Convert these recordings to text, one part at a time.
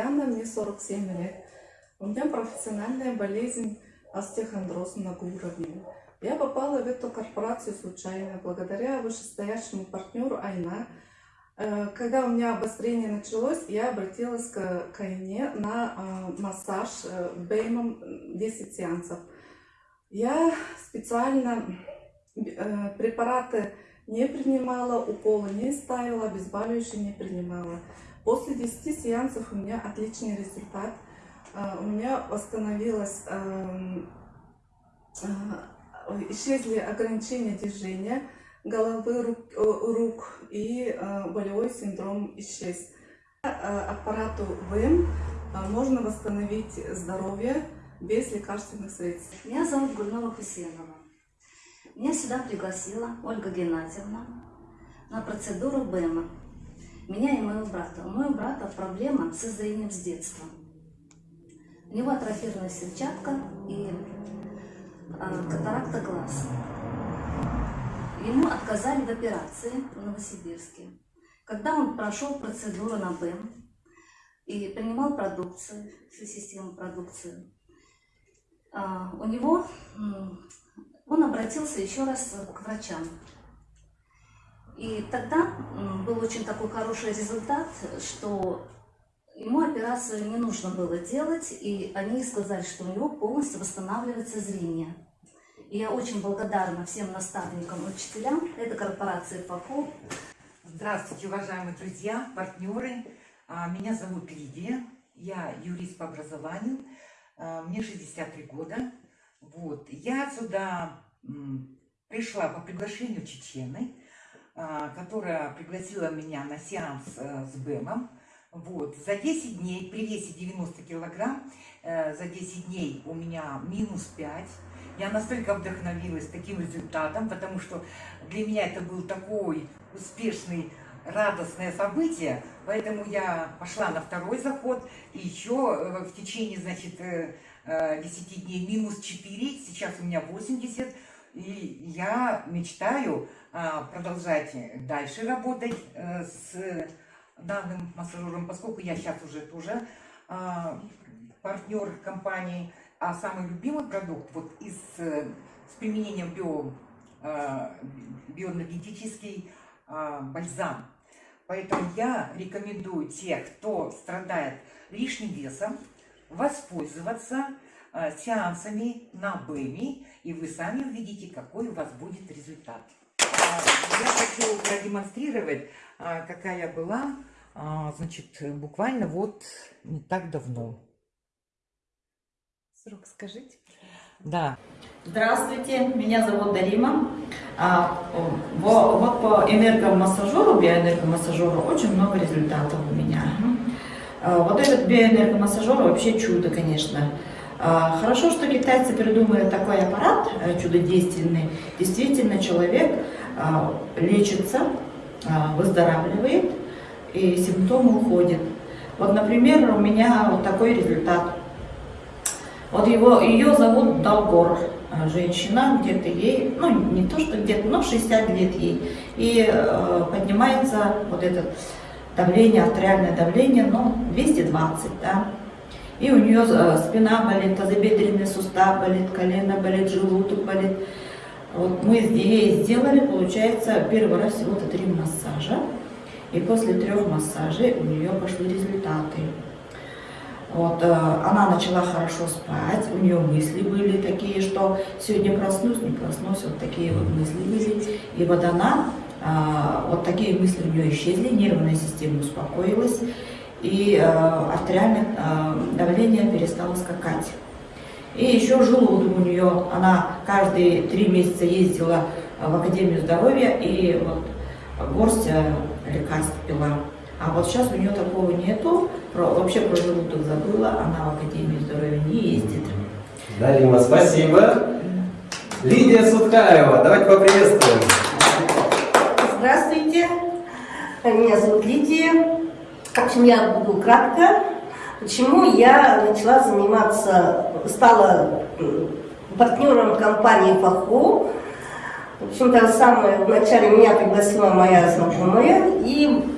Татьяна, мне 47 лет. У меня профессиональная болезнь остеохондроз многоуровневый. Я попала в эту корпорацию случайно, благодаря вышестоящему партнеру Айна. Э, когда у меня обострение началось, я обратилась к Кайне на э, массаж э, Беймом 10 сеансов. Я специально препараты не принимала, уколы не ставила, обезболивающие не принимала. После 10 сеансов у меня отличный результат. А, у меня восстановилось, эм, а, исчезли ограничения движения головы, рук, э, и э, болевой синдром исчез. Э, аппарату ВМ можно восстановить здоровье без лекарственных средств. Меня зовут Гульнова Хусенова. Меня сюда пригласила Ольга Геннадьевна на процедуру БЭМа. Меня и моего брата. У моего брата проблема со зрением с детства. У него атрофированная сетчатка и э, катаракта глаз. Ему отказали в операции в Новосибирске. Когда он прошел процедуру на БЭМ и принимал продукцию, всю систему продукции, э, у него он обратился еще раз к врачам. И тогда был очень такой хороший результат, что ему операцию не нужно было делать, и они сказали, что у него полностью восстанавливается зрение. И я очень благодарна всем наставникам, учителям этой корпорации ФАКО. Здравствуйте, уважаемые друзья, партнеры. А, меня зовут Лидия, я юрист по образованию, а, мне 63 года. Вот. Я сюда пришла по приглашению Чечены, которая пригласила меня на сеанс э, с БЭМом. Вот. За 10 дней, при весе 90 килограмм, э, за 10 дней у меня минус 5. Я настолько вдохновилась таким результатом, потому что для меня это был такой успешный радостное событие, поэтому я пошла на второй заход, и еще э, в течение, значит, 10 дней минус 4, сейчас у меня 80, и я мечтаю а, продолжать дальше работать э, с данным массажером, поскольку я сейчас уже тоже а, партнер компании, а самый любимый продукт вот из, с применением био, а, биоэнергетический бальзам. Поэтому я рекомендую тех, кто страдает лишним весом, воспользоваться Э, сеансами на БЭМИ, и вы сами увидите, какой у вас будет результат. А, я хочу продемонстрировать, а, какая я была, а, значит, буквально вот не так давно. Срок скажите. Да. Здравствуйте, меня зовут Дарима. Вот по энергомассажеру, биоэнергомассажеру очень много результатов у меня. Вот этот биоэнергомассажер вообще чудо, конечно. А, хорошо, что китайцы придумали такой аппарат э, чудодейственный. Действительно, человек а, лечится, а, выздоравливает, и симптомы уходят. Вот, например, у меня вот такой результат. Вот его, ее зовут Долгор, женщина, где-то ей, ну не то, что где-то, но 60 лет ей. И э, поднимается вот это давление, артериальное давление, ну 220, да и у нее э, спина болит, тазобедренный сустав болит, колено болит, желудок болит. Вот мы ей сделали, получается, первый раз всего-то три массажа. И после трех массажей у нее пошли результаты. Вот, э, она начала хорошо спать, у нее мысли были такие, что сегодня проснусь, не проснусь, вот такие вот мысли были. И вот она, э, вот такие мысли у нее исчезли, нервная система успокоилась и э, артериальное э, давление перестало скакать. И еще желудок у нее, она каждые три месяца ездила в Академию здоровья и вот горсть э, лекарств пила. А вот сейчас у нее такого нету, про, вообще про желудок забыла, она в Академию здоровья не ездит. Дарима, спасибо. Лидия Суткаева, давайте поприветствуем. Здравствуйте, меня зовут Лидия. В общем, я буду кратко. Почему я начала заниматься, стала партнером компании ФАХО. В общем-то, самое вначале меня пригласила моя знакомая. И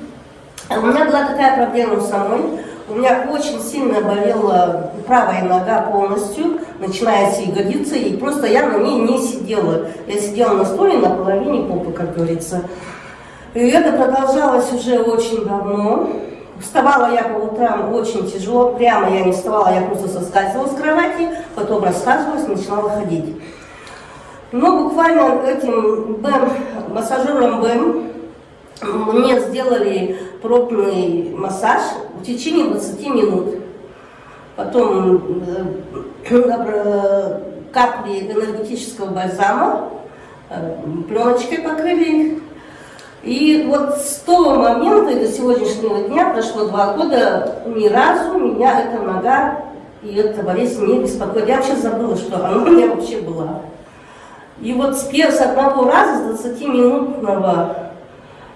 у меня была такая проблема самой. У меня очень сильно болела правая нога полностью, начиная с ягодицы, и просто я на ней не сидела. Я сидела на стуле на половине попы, как говорится. И это продолжалось уже очень давно. Вставала я по утрам очень тяжело, прямо я не вставала, я просто соскальзывала с кровати, потом рассказывалась, начинала ходить. Но буквально этим БЭМ, массажером БЭМ мне сделали пробный массаж в течение 20 минут. Потом э, набра- капли энергетического бальзама, э, пленочкой покрыли. И вот с того момента и до сегодняшнего дня прошло два года, ни разу меня эта нога и эта болезнь не беспокоит. Я вообще забыла, что она у меня вообще была. И вот с, пер- с одного раза, с 20-минутного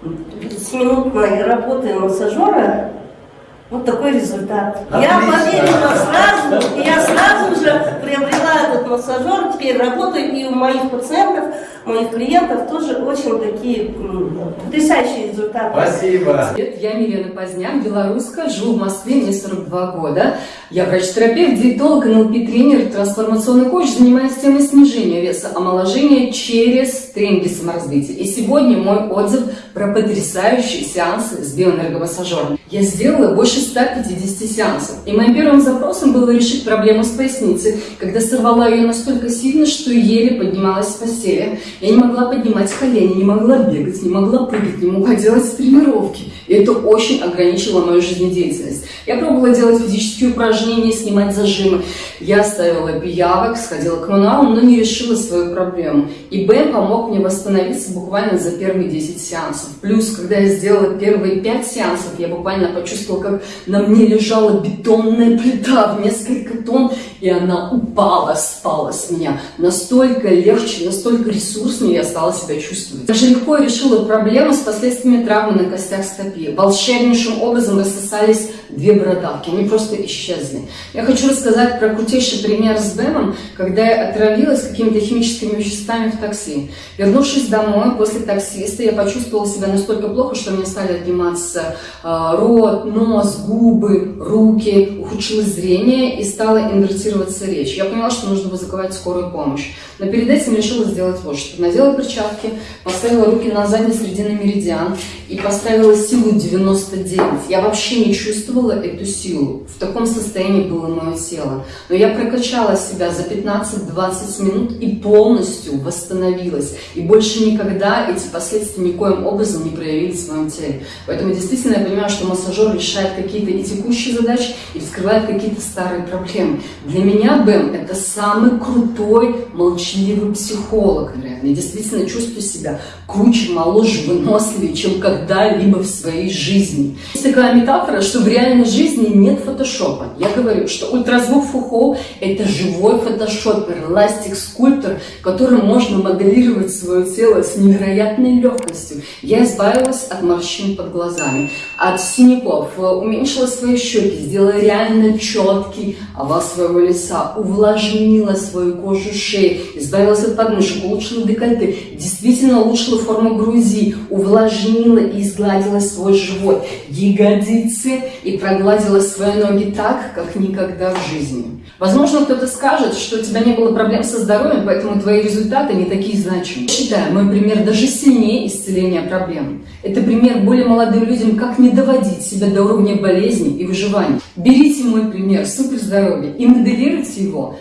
30-минутной работы массажера вот такой результат. Я Отлично. поверила сразу, и я сразу же массажер, теперь работаю, и у моих пациентов, моих клиентов тоже очень такие потрясающие результаты. Спасибо. Привет, я Милена Поздняк, белоруска, живу в Москве, мне 42 года. Я врач-терапевт, диетолог, НЛП-тренер, трансформационный коуч, занимаюсь темой снижения веса, омоложения через тренинги саморазвития. И сегодня мой отзыв про потрясающие сеансы с биоэнергомассажером. Я сделала больше 150 сеансов, и моим первым запросом было решить проблему с поясницей, когда сорвала ее настолько сильно, что еле поднималась с постели. Я не могла поднимать колени, не могла бегать, не могла прыгать, не могла делать тренировки. И это очень ограничило мою жизнедеятельность. Я пробовала делать физические упражнения, снимать зажимы. Я ставила пиявок, сходила к мануалу, но не решила свою проблему. И Б помог мне восстановиться буквально за первые 10 сеансов. Плюс, когда я сделала первые 5 сеансов, я буквально почувствовала, как на мне лежала бетонная плита в несколько тонн, и она упала, спала с меня. Настолько легче, настолько ресурснее я стала себя чувствовать. Даже легко решила проблему с последствиями травмы на костях стопи. Волшебнейшим образом рассосались две бородавки, они просто исчезли. Я хочу рассказать про крутейший пример с Бэмом, когда я отравилась какими-то химическими веществами в такси. Вернувшись домой после таксиста, я почувствовала себя настолько плохо, что мне стали отниматься э, рот, нос, губы, руки, ухудшилось зрение и стала инвертироваться речь. Я поняла, что нужно вызывать скорую помощь. Но перед этим решила сделать вот что. Надела перчатки, поставила руки на задний срединный меридиан и поставила силу 99. Я вообще не чувствовала эту силу. В таком состоянии было мое тело. Но я прокачала себя за 15-20 минут и полностью восстановилась. И больше никогда эти последствия никоим образом не проявились в моем теле. Поэтому действительно я понимаю, что массажер решает какие-то и текущие задачи, и вскрывает какие-то старые проблемы. Для меня БЭМ это самый крутой, молчаливый психолог. наверное. Я действительно чувствую себя круче, моложе, выносливее, чем когда-либо в своей жизни. Есть такая метафора, что в реальной жизни нет фотошопа. Я говорю, что ультразвук Фухо – это живой фотошопер, эластик-скульптор, которым можно моделировать свое тело с невероятной легкостью. Я избавилась от морщин под глазами, от синяков, э, уменьшила свои щеки, сделала реально четкий овал своего лица, увлажнила свою кожу шеи, избавилась от подмышек, улучшила декольте, действительно улучшила форму груди, увлажнила и изгладила свой живот, ягодицы и прогладила свои ноги так, как никогда в жизни. Возможно, кто-то скажет, что у тебя не было проблем со здоровьем, поэтому твои результаты не такие значимые. Считаю, мой пример даже сильнее исцеления проблем. Это пример более молодым людям, как не доводить себя до уровня болезни и выживания. Берите мой пример суперздоровья и моделируйте его